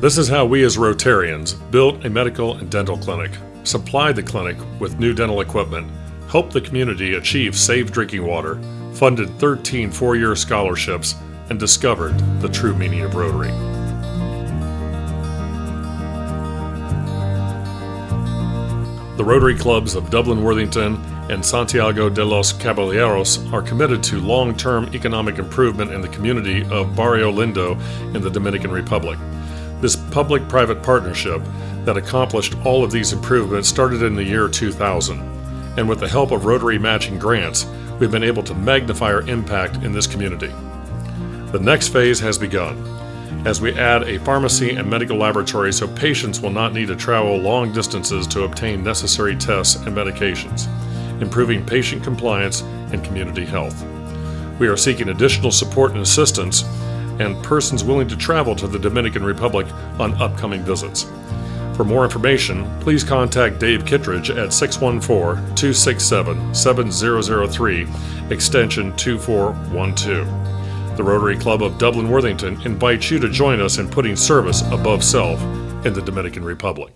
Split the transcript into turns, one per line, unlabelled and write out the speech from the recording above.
This is how we as Rotarians built a medical and dental clinic, supplied the clinic with new dental equipment, helped the community achieve safe drinking water, funded 13 four year scholarships, and discovered the true meaning of Rotary. The Rotary Clubs of Dublin Worthington and Santiago de los Caballeros are committed to long term economic improvement in the community of Barrio Lindo in the Dominican Republic. This public private partnership that accomplished all of these improvements started in the year 2000, and with the help of Rotary matching grants, we've been able to magnify our impact in this community. The next phase has begun as we add a pharmacy and medical laboratory so patients will not need to travel long distances to obtain necessary tests and medications, improving patient compliance and community health. We are seeking additional support and assistance and persons willing to travel to the Dominican Republic on upcoming visits. For more information, please contact Dave Kittredge at 614 267 7003, extension 2412. The Rotary Club of Dublin Worthington invites you to join us in putting service above self in the Dominican Republic.